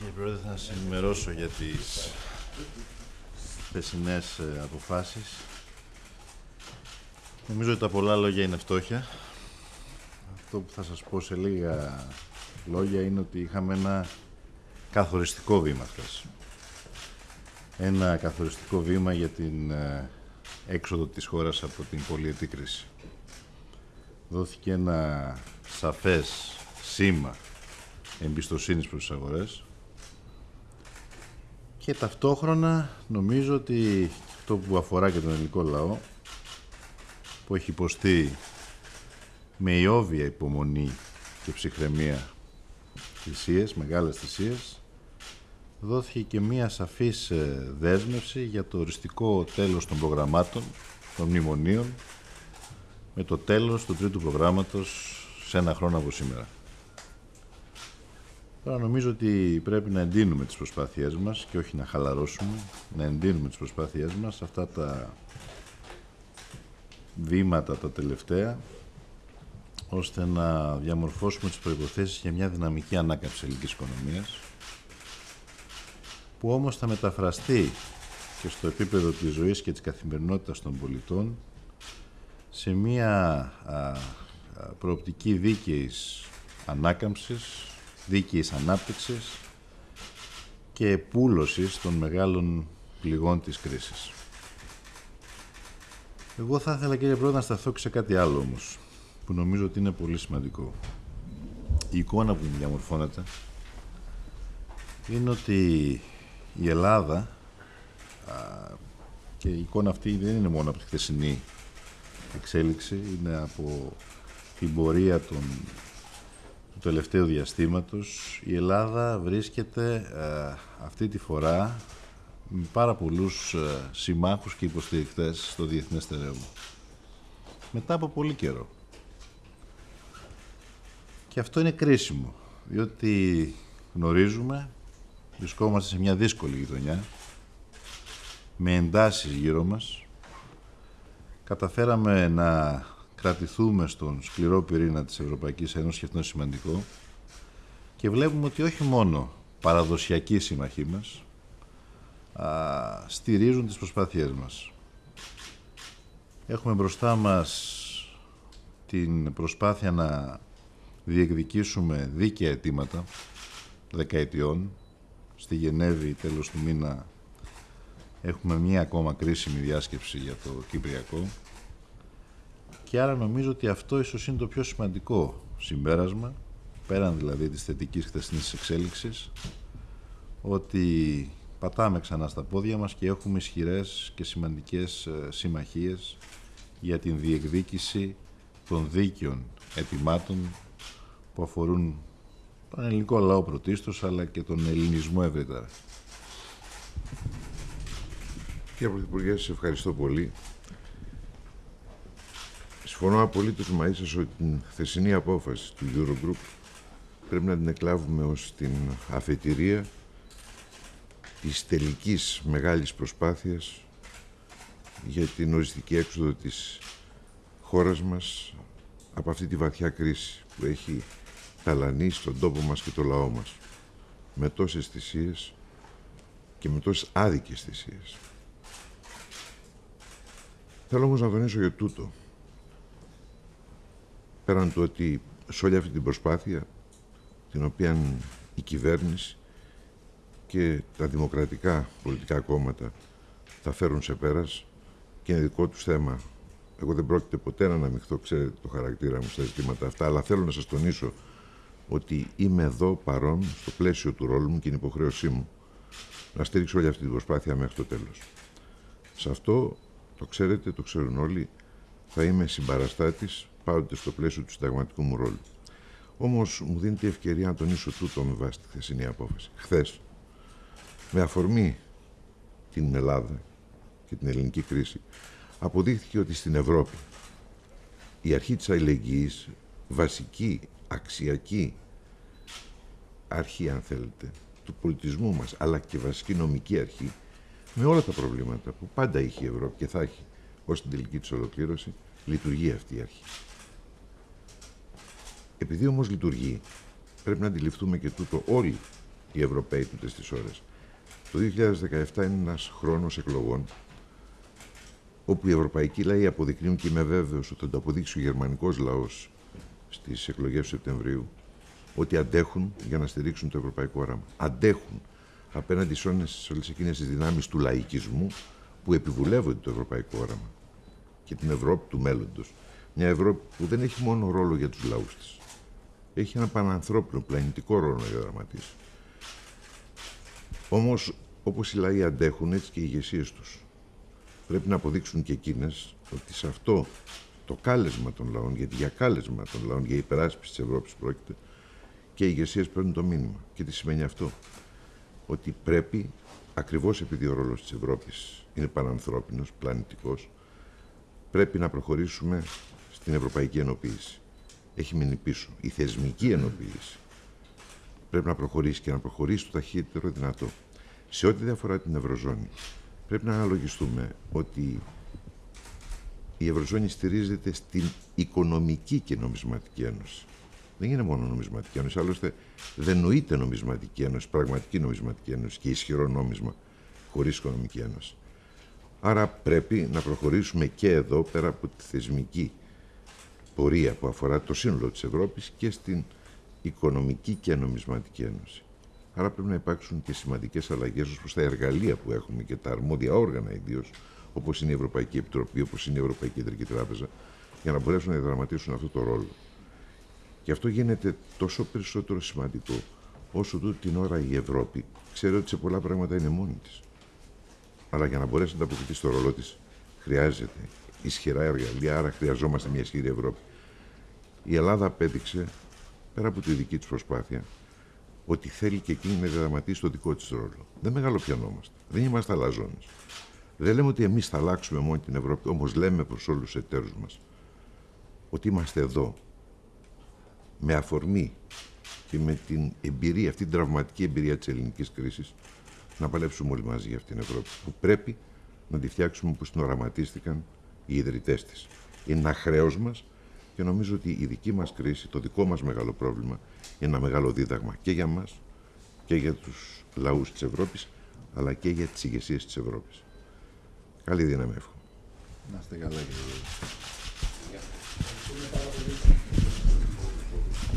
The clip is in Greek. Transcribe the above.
Κύριε Πρόεδρε, θα σας ενημερώσω για τις χθεσινές ε, αποφάσεις. Νομίζω ότι τα πολλά λόγια είναι φτώχεια. Αυτό που θα σας πω σε λίγα λόγια είναι ότι είχαμε ένα καθοριστικό βήμα χθες. Ένα καθοριστικό βήμα για την ε, έξοδο της χώρας από την πολυετή κρίση. Δόθηκε ένα σαφές σήμα εμπιστοσύνης προς τις αγορές και ταυτόχρονα νομίζω ότι αυτό που αφορά και τον ελληνικό λαό που έχει υποστεί με ιόβια υπομονή και ψυχραιμία θυσίες, μεγάλες θυσίες δόθηκε και μία σαφής ε, δέσμευση για το οριστικό τέλος των προγραμμάτων, των μνημονίων με το τέλος του τρίτου προγράμματος σε ένα χρόνο από σήμερα. Τώρα νομίζω ότι πρέπει να εντείνουμε τις προσπάθειές μας και όχι να χαλαρώσουμε, να εντείνουμε τις προσπάθειές μας. Αυτά τα βήματα τα τελευταία ώστε να διαμορφώσουμε τις προϋποθέσεις για μια δυναμική ανάκαμψη ελληνικής οικονομίας που όμως θα μεταφραστεί και στο επίπεδο της ζωής και της καθημερινότητας των πολιτών σε μια προοπτική δίκαιης ανάκαμψης δίκαιης ανάπτυξης και πούλωσης των μεγάλων πληγών της κρίσης. Εγώ θα ήθελα κύριε Πρόεδρε να σταθώ και σε κάτι άλλο όμως, που νομίζω ότι είναι πολύ σημαντικό. Η εικόνα που μου διαμορφώνεται είναι ότι η Ελλάδα και η εικόνα αυτή δεν είναι μόνο από τη χθεσινή εξέλιξη, είναι από την πορεία των του τελευταίου διαστήματος η Ελλάδα βρίσκεται ε, αυτή τη φορά με πάρα πολλούς ε, συμμάχους και υποστηρικτές στο διεθνές στερέωμα. Μετά από πολύ καιρό. Και αυτό είναι κρίσιμο, διότι γνωρίζουμε, βρισκόμαστε σε μια δύσκολη γειτονιά, με εντάσεις γύρω μας. Καταφέραμε να κρατηθούμε στον σκληρό πυρήνα της Ευρωπαϊκής Ένωσης και αυτό είναι σημαντικό και βλέπουμε ότι όχι μόνο παραδοσιακοί συμμαχοί μας α, στηρίζουν τις προσπάθειές μας. Έχουμε μπροστά μας την προσπάθεια να διεκδικήσουμε δίκαια αιτήματα δεκαετιών. Στη Γενέβη τέλος του μήνα έχουμε μία ακόμα κρίσιμη διάσκεψη για το Κυπριακό και άρα νομίζω ότι αυτό ίσως είναι το πιο σημαντικό συμπέρασμα, πέραν δηλαδή της θετικής χθεσινής εξέλιξης, ότι πατάμε ξανά στα πόδια μας και έχουμε ισχυρές και σημαντικές ε, συμμαχίες για την διεκδίκηση των δίκαιων ετοιμάτων που αφορούν τον ελληνικό λαό πρωτίστως, αλλά και τον ελληνισμό ευρύτερα. Κύριε Πρωθυπουργέ, σας ευχαριστώ πολύ. Συμφωνώ απολύτως μαζί σας ότι την χθεσινή απόφαση του Eurogroup πρέπει να την εκλάβουμε ως την αφετηρία της τελικής μεγάλης προσπάθειας για την οριστική έξοδο της χώρας μας από αυτή τη βαθιά κρίση που έχει ταλανίσει τον τόπο μας και το λαό μας με τόσες θυσίες και με τόσες άδικες θυσίες. Θέλω όμως να τονίσω για τούτο πέραν του ότι σε όλη αυτή την προσπάθεια την οποία η κυβέρνηση και τα δημοκρατικά πολιτικά κόμματα θα φέρουν σε πέρας και είναι δικό τους θέμα. Εγώ δεν πρόκειται ποτέ να αναμειχθώ, ξέρετε το χαρακτήρα μου στα ζητήματα αυτά, αλλά θέλω να σας τονίσω ότι είμαι εδώ παρόν στο πλαίσιο του ρόλου μου και είναι υποχρέωσή μου να στήριξω όλη αυτή την προσπάθεια μέχρι το τέλος. Σε αυτό, το ξέρετε, το ξέρουν όλοι, θα είμαι συμπαραστάτης πάντοτε στο πλαίσιο του συνταγματικού μου ρόλου. Όμως μου δίνεται η ευκαιρία να τονίσω τούτο με βάση τη χθεσινή απόφαση. Χθες, με αφορμή την Ελλάδα και την ελληνική κρίση, αποδείχθηκε ότι στην Ευρώπη η αρχή της αλληλεγγύης, βασική, αξιακή αρχή, αν θέλετε, του πολιτισμού μας, αλλά και βασική νομική αρχή, με όλα τα προβλήματα που πάντα είχε η Ευρώπη και θα έχει ως την τελική της ολοκλήρωση, λειτουργεί αυτή η αρχή. Επειδή όμως λειτουργεί, πρέπει να αντιληφθούμε και τούτο όλοι οι Ευρωπαίοι τούτες τις ώρες. Το 2017 είναι ένας χρόνος εκλογών όπου οι ευρωπαϊκοί λαοί αποδεικνύουν και είμαι βέβαιος ότι θα το αποδείξει ο γερμανικός λαός στις εκλογές του Σεπτεμβρίου ότι αντέχουν για να στηρίξουν το ευρωπαϊκό όραμα. Αντέχουν απέναντι σε όλες εκείνες τις δυνάμεις του λαϊκισμού που επιβουλεύονται το ευρωπαϊκό όραμα και την Ευρώπη του μέλλοντος. Μια Ευρώπη που δεν έχει μόνο ρόλο για τους λαούς της. Έχει ένα πανανθρώπινο, πλανητικό ρόλο να διαδραματίσει. Όμως, όπως οι λαοί αντέχουν, έτσι και οι ηγεσίες τους. Πρέπει να αποδείξουν και εκείνες ότι σε αυτό το κάλεσμα των λαών, γιατί για κάλεσμα των λαών, για υπεράσπιση της Ευρώπης πρόκειται, και οι ηγεσίες παίρνουν το μήνυμα. Και τι σημαίνει αυτό; Ότι πρέπει, ακριβώς επειδή ο ρόλος της Ευρώπης είναι πανανθρώπινος, πλανητικός, πρέπει να προχωρήσουμε στην ευρωπαϊκή ενοποίηση. Έχει μείνει πίσω. Η θεσμική ενοποίηση πρέπει να προχωρήσει και να προχωρήσει το ταχύτερο δυνατό. Σε ό,τι διαφορά την Ευρωζώνη, πρέπει να αναλογιστούμε ότι η Ευρωζώνη στηρίζεται στην οικονομική και νομισματική ένωση. Δεν είναι μόνο νομισματική ένωση, άλλωστε δεν νοείται νομισματική ένωση, πραγματική νομισματική ένωση και ισχυρό νόμισμα χωρίς οικονομική ένωση. Άρα πρέπει να προχωρήσουμε και εδώ, πέρα από τη θεσμική πορεία που αφορά το σύνολο της Ευρώπης και στην οικονομική και νομισματική ένωση. Άρα πρέπει να υπάρξουν και σημαντικές αλλαγές ως προς τα εργαλεία που έχουμε και τα αρμόδια όργανα ιδίως, όπως είναι η Ευρωπαϊκή Επιτροπή, όπως είναι η Ευρωπαϊκή Κεντρική Τράπεζα, για να μπορέσουν να διαδραματίσουν αυτό το ρόλο. Και αυτό γίνεται τόσο περισσότερο σημαντικό, όσο τούτη την ώρα η Ευρώπη ξέρει ότι σε πολλά πράγματα είναι μόνη της. Αλλά για να μπορέσει να ανταποκριθεί στο ρόλο της, χρειάζεται ισχυρά εργαλεία, άρα χρειαζόμαστε μια ισχυρή Ευρώπη. Η Ελλάδα απέδειξε, πέρα από τη δική της προσπάθεια, ότι θέλει και εκείνη να διαδραματίσει το δικό της ρόλο. Δεν μεγαλοπιανόμαστε. Δεν είμαστε αλαζόνες. Δεν λέμε ότι εμείς θα αλλάξουμε μόνο την Ευρώπη, όμως λέμε προς όλους τους εταίρους μας ότι είμαστε εδώ με αφορμή και με την εμπειρία, αυτή την τραυματική εμπειρία της ελληνικής κρίσης, να παλέψουμε όλοι μαζί για αυτήν την Ευρώπη που πρέπει να τη φτιάξουμε όπως την οραματίστηκαν οι ιδρυτές της. Είναι ένα χρέος μας και νομίζω ότι η δική μας κρίση, το δικό μας μεγάλο πρόβλημα είναι ένα μεγάλο δίδαγμα και για μας και για τους λαούς της Ευρώπης αλλά και για τις ηγεσίες της Ευρώπης. Καλή δύναμη εύχομαι. Να είστε καλά κύριε